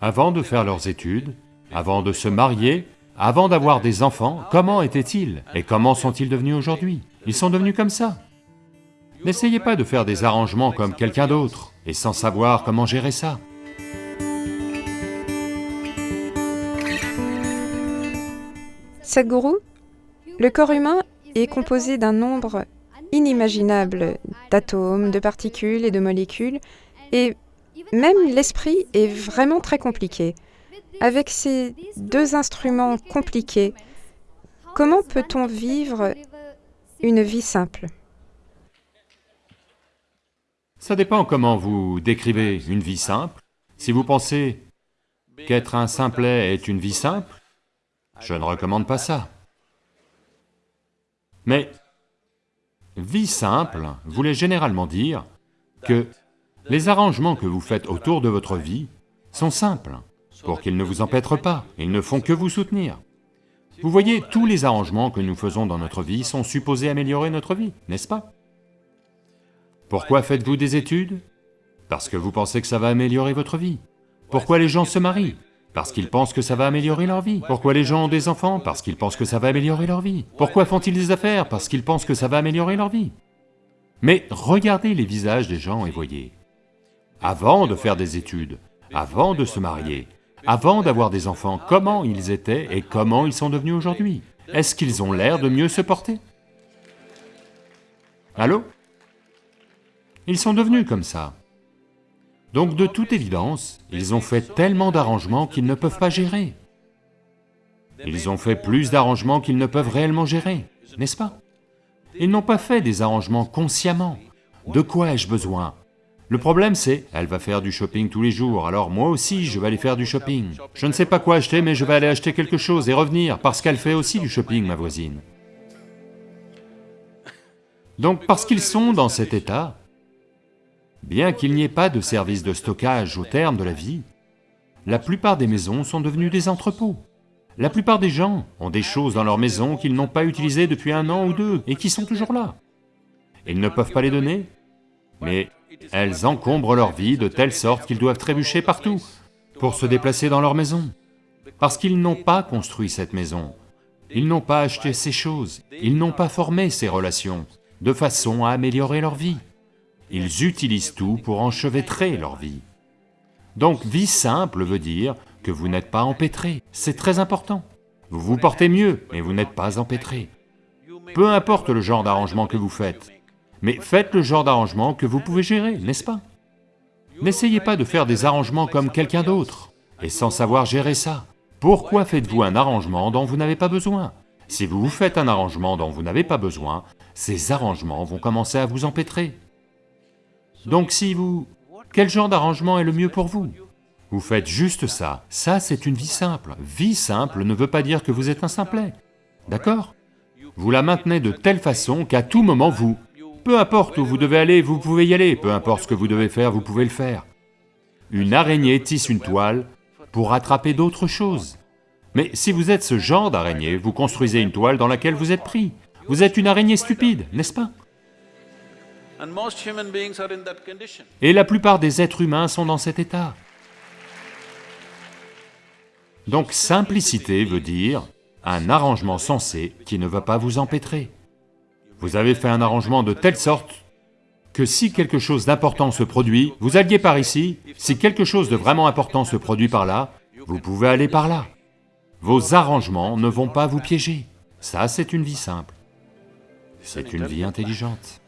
Avant de faire leurs études, avant de se marier, avant d'avoir des enfants, comment étaient-ils Et comment sont-ils devenus aujourd'hui? Ils sont devenus comme ça. N'essayez pas de faire des arrangements comme quelqu'un d'autre, et sans savoir comment gérer ça. Sadhguru, le corps humain est composé d'un nombre inimaginable d'atomes, de particules et de molécules, et même l'esprit est vraiment très compliqué. Avec ces deux instruments compliqués, comment peut-on vivre une vie simple? Ça dépend comment vous décrivez une vie simple. Si vous pensez qu'être un simplet est une vie simple, je ne recommande pas ça. Mais vie simple voulait généralement dire que les arrangements que vous faites autour de votre vie sont simples, pour qu'ils ne vous empêtrent pas, ils ne font que vous soutenir. Vous voyez, tous les arrangements que nous faisons dans notre vie sont supposés améliorer notre vie, n'est-ce pas? Pourquoi faites-vous des études? Parce que vous pensez que ça va améliorer votre vie. Pourquoi les gens se marient? Parce qu'ils pensent que ça va améliorer leur vie. Pourquoi les gens ont des enfants? Parce qu'ils pensent que ça va améliorer leur vie. Pourquoi font-ils des affaires? Parce qu'ils pensent que ça va améliorer leur vie. Mais regardez les visages des gens et voyez. Avant de faire des études, avant de se marier, avant d'avoir des enfants, comment ils étaient et comment ils sont devenus aujourd'hui? Est-ce qu'ils ont l'air de mieux se porter? Allô? Ils sont devenus comme ça. Donc de toute évidence, ils ont fait tellement d'arrangements qu'ils ne peuvent pas gérer. Ils ont fait plus d'arrangements qu'ils ne peuvent réellement gérer, n'est-ce pas? Ils n'ont pas fait des arrangements consciemment. De quoi ai-je besoin? Le problème c'est, elle va faire du shopping tous les jours, alors moi aussi je vais aller faire du shopping. Je ne sais pas quoi acheter, mais je vais aller acheter quelque chose et revenir, parce qu'elle fait aussi du shopping, ma voisine. Donc parce qu'ils sont dans cet état, Bien qu'il n'y ait pas de service de stockage au terme de la vie, la plupart des maisons sont devenues des entrepôts. La plupart des gens ont des choses dans leur maison qu'ils n'ont pas utilisées depuis un an ou deux et qui sont toujours là. Ils ne peuvent pas les donner, mais elles encombrent leur vie de telle sorte qu'ils doivent trébucher partout pour se déplacer dans leur maison. Parce qu'ils n'ont pas construit cette maison, ils n'ont pas acheté ces choses, ils n'ont pas formé ces relations, de façon à améliorer leur vie. Ils utilisent tout pour enchevêtrer leur vie. Donc vie simple veut dire que vous n'êtes pas empêtré, c'est très important. Vous vous portez mieux, mais vous n'êtes pas empêtré. Peu importe le genre d'arrangement que vous faites, mais faites le genre d'arrangement que vous pouvez gérer, n'est-ce pas? N'essayez pas de faire des arrangements comme quelqu'un d'autre, et sans savoir gérer ça. Pourquoi faites-vous un arrangement dont vous n'avez pas besoin? Si vous vous faites un arrangement dont vous n'avez pas besoin, ces arrangements vont commencer à vous empêtrer. Donc si vous... Quel genre d'arrangement est le mieux pour vous? Vous faites juste ça, ça c'est une vie simple. Vie simple ne veut pas dire que vous êtes un simplet, d'accord? Vous la maintenez de telle façon qu'à tout moment vous... Peu importe où vous devez aller, vous pouvez y aller, peu importe ce que vous devez faire, vous pouvez le faire. Une araignée tisse une toile pour attraper d'autres choses. Mais si vous êtes ce genre d'araignée, vous construisez une toile dans laquelle vous êtes pris. Vous êtes une araignée stupide, n'est-ce pas? Et la plupart des êtres humains sont dans cet état. Donc simplicité veut dire un arrangement sensé qui ne va pas vous empêtrer. Vous avez fait un arrangement de telle sorte que si quelque chose d'important se produit, vous alliez par ici, si quelque chose de vraiment important se produit par là, vous pouvez aller par là. Vos arrangements ne vont pas vous piéger. Ça, c'est une vie simple. C'est une vie intelligente.